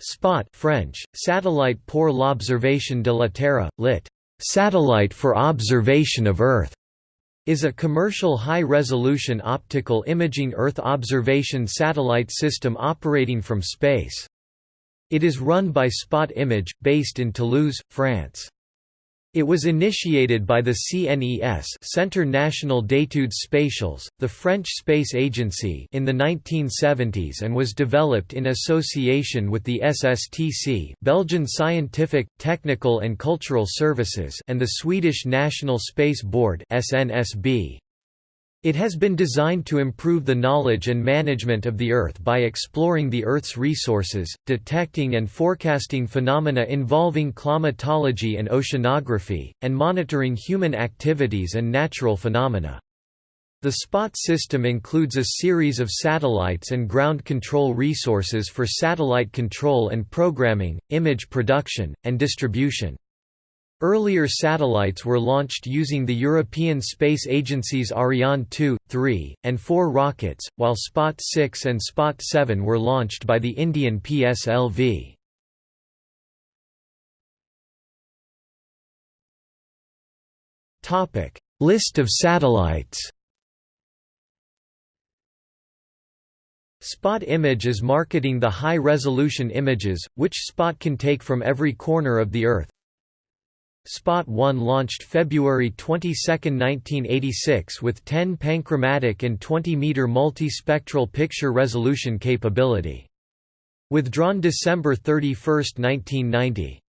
SPOT French, Satellite pour l'observation de la Terre, lit. Satellite for observation of Earth, is a commercial high-resolution optical imaging Earth observation satellite system operating from space. It is run by Spot Image, based in Toulouse, France. It was initiated by the CNES Centre National d'Études Spatiales, the French space agency in the 1970s and was developed in association with the SSTC Belgian Scientific, Technical and Cultural Services and the Swedish National Space Board SNSB. It has been designed to improve the knowledge and management of the Earth by exploring the Earth's resources, detecting and forecasting phenomena involving climatology and oceanography, and monitoring human activities and natural phenomena. The SPOT system includes a series of satellites and ground control resources for satellite control and programming, image production, and distribution. Earlier satellites were launched using the European Space Agency's Ariane 2, 3, and 4 rockets, while Spot 6 and Spot 7 were launched by the Indian PSLV. List of satellites Spot Image is marketing the high-resolution images, which Spot can take from every corner of the Earth, Spot 1 launched February 22, 1986 with 10 panchromatic and 20-meter multispectral picture resolution capability. Withdrawn December 31, 1990.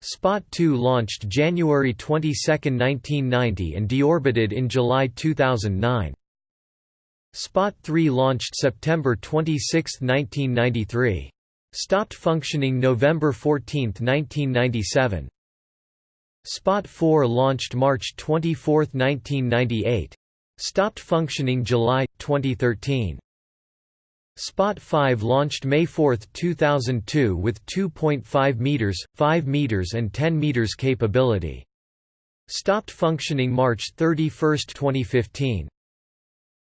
Spot 2 launched January 22, 1990 and deorbited in July 2009. Spot 3 launched September 26, 1993. Stopped functioning November 14, 1997. Spot 4 launched March 24, 1998. Stopped functioning July, 2013. Spot 5 launched May 4, 2002 with 2.5 meters, 5 meters and 10 meters capability. Stopped functioning March 31, 2015.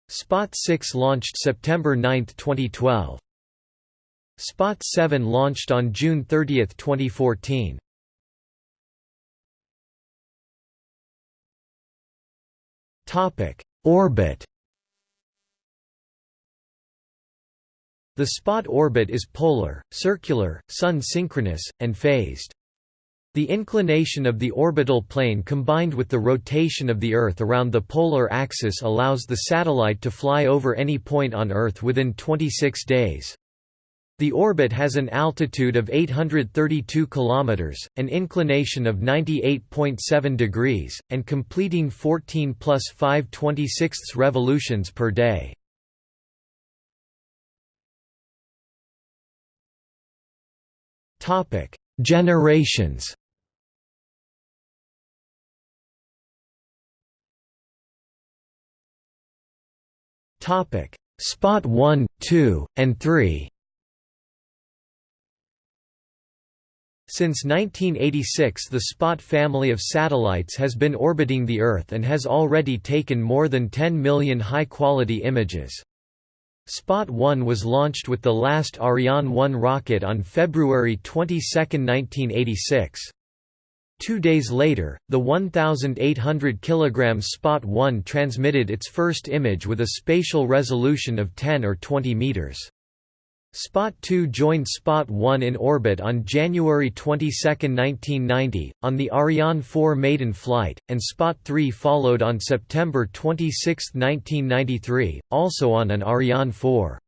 Spot 6 launched September 9, 2012. Spot 7 launched on June 30, 2014. Topic: Orbit. The spot orbit is polar, circular, sun-synchronous, and phased. The inclination of the orbital plane combined with the rotation of the Earth around the polar axis allows the satellite to fly over any point on Earth within 26 days. The orbit has an altitude of 832 km, an inclination of 98.7 degrees, and completing 14 plus 5 26 revolutions per day. Generations Spot 1, 2, and 3 Since 1986 the SPOT family of satellites has been orbiting the Earth and has already taken more than 10 million high-quality images. Spot 1 was launched with the last Ariane 1 rocket on February 22, 1986. Two days later, the 1,800 kg Spot 1 transmitted its first image with a spatial resolution of 10 or 20 meters. Spot 2 joined Spot 1 in orbit on January 22, 1990, on the Ariane 4 maiden flight, and Spot 3 followed on September 26, 1993, also on an Ariane 4.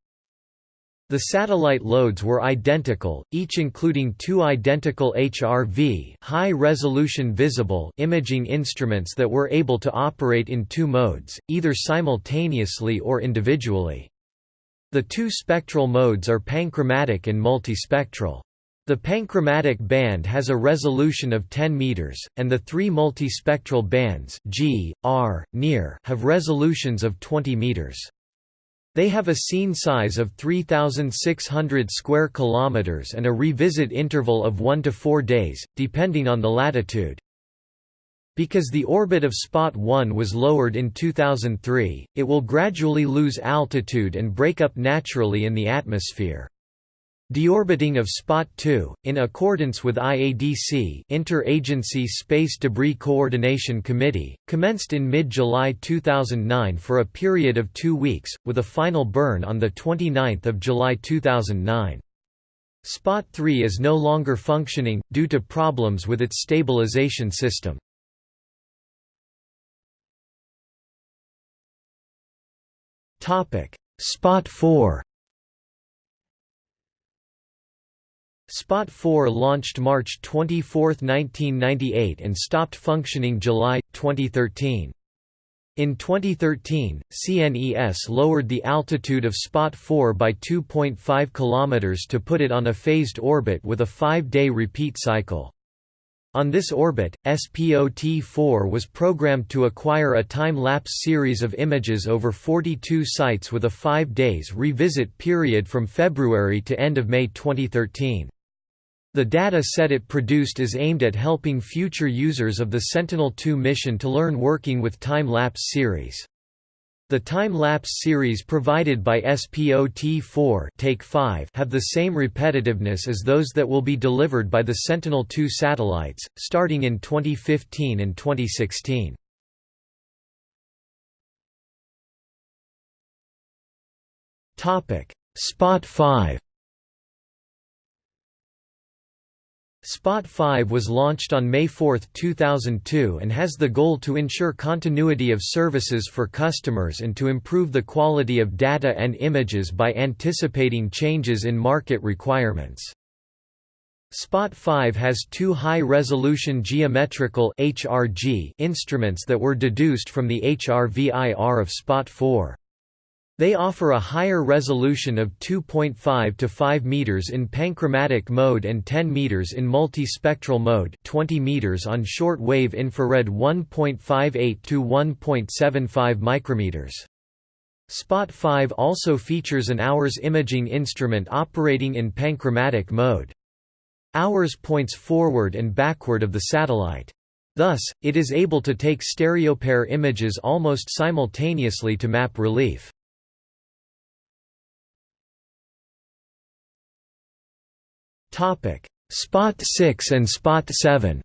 The satellite loads were identical, each including two identical HRV high-resolution visible imaging instruments that were able to operate in two modes, either simultaneously or individually. The two spectral modes are panchromatic and multispectral. The panchromatic band has a resolution of 10 meters, and the three multispectral bands G, R, near have resolutions of 20 meters. They have a scene size of 3600 square kilometers and a revisit interval of 1 to 4 days, depending on the latitude. Because the orbit of Spot 1 was lowered in 2003, it will gradually lose altitude and break up naturally in the atmosphere. Deorbiting of Spot 2, in accordance with IADC Interagency Space Debris Coordination Committee, commenced in mid-July 2009 for a period of two weeks, with a final burn on 29 July 2009. Spot 3 is no longer functioning, due to problems with its stabilization system. Spot 4 Spot 4 launched March 24, 1998 and stopped functioning July, 2013. In 2013, CNES lowered the altitude of Spot 4 by 2.5 km to put it on a phased orbit with a five-day repeat cycle. On this orbit, SPOT-4 was programmed to acquire a time-lapse series of images over 42 sites with a five days revisit period from February to end of May 2013. The data set it produced is aimed at helping future users of the Sentinel-2 mission to learn working with time-lapse series. The time-lapse series provided by SPOT-4 Take 5 have the same repetitiveness as those that will be delivered by the Sentinel-2 satellites, starting in 2015 and 2016. Spot 5 Spot 5 was launched on May 4, 2002 and has the goal to ensure continuity of services for customers and to improve the quality of data and images by anticipating changes in market requirements. Spot 5 has two high-resolution geometrical HRG instruments that were deduced from the HRVIR of Spot 4. They offer a higher resolution of 2.5 to 5 meters in panchromatic mode and 10 meters in multispectral mode, 20 meters on short-wave infrared 1.58 to 1.75 micrometers. Spot 5 also features an hours imaging instrument operating in panchromatic mode. Hours points forward and backward of the satellite. Thus, it is able to take stereopair images almost simultaneously to map relief. Spot 6 and Spot 7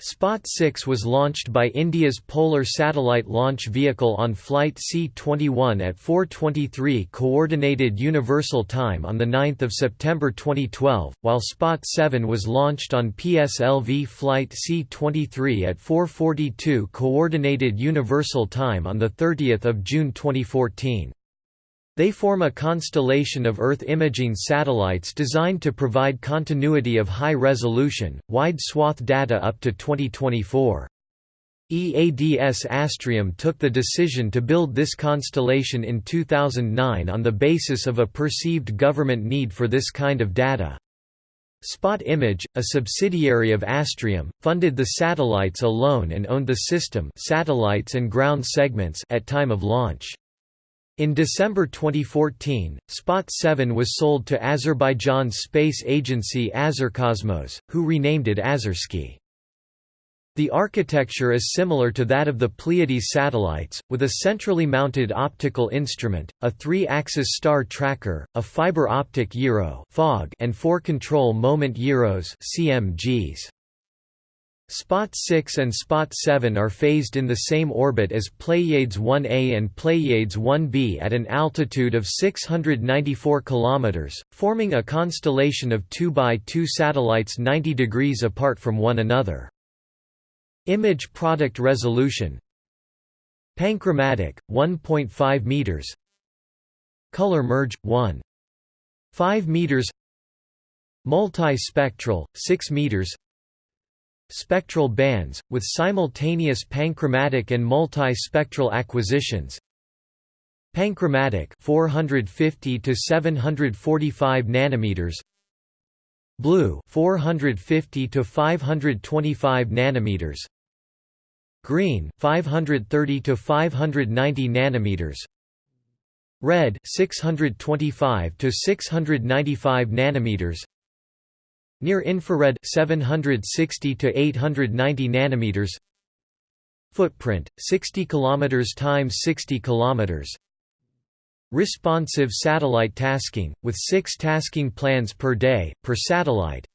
Spot 6 was launched by India's Polar Satellite Launch Vehicle on Flight C-21 at 4.23 Coordinated Universal Time on 9 September 2012, while Spot 7 was launched on PSLV Flight C-23 at 4.42 Coordinated Universal Time on 30 June 2014. They form a constellation of Earth imaging satellites designed to provide continuity of high-resolution, wide-swath data up to 2024. EADS Astrium took the decision to build this constellation in 2009 on the basis of a perceived government need for this kind of data. Spot Image, a subsidiary of Astrium, funded the satellites alone and owned the system satellites and ground segments at time of launch. In December 2014, Spot 7 was sold to Azerbaijan's space agency Azercosmos, who renamed it Azersky. The architecture is similar to that of the Pleiades satellites, with a centrally mounted optical instrument, a three-axis star tracker, a fiber optic gyro and four control moment gyros CMGs. Spot 6 and Spot 7 are phased in the same orbit as Pleiades 1a and Pleiades 1b at an altitude of 694 km, forming a constellation of 2 by 2 satellites 90 degrees apart from one another. Image product resolution Panchromatic, 1.5 meters Color merge, 1. 5 meters Multispectral, 6 meters spectral bands, with simultaneous panchromatic and multi-spectral acquisitions. Panchromatic 450 to 745 nanometers. Blue 450 to 525 nanometers. Green 530 to 590 nanometers. Red 625 to 695 nanometers Near infrared 760 to 890 nanometers. Footprint 60 kilometers times 60 kilometers. Responsive satellite tasking, with six tasking plans per day, per satellite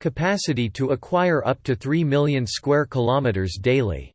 Capacity to acquire up to 3 million square kilometers daily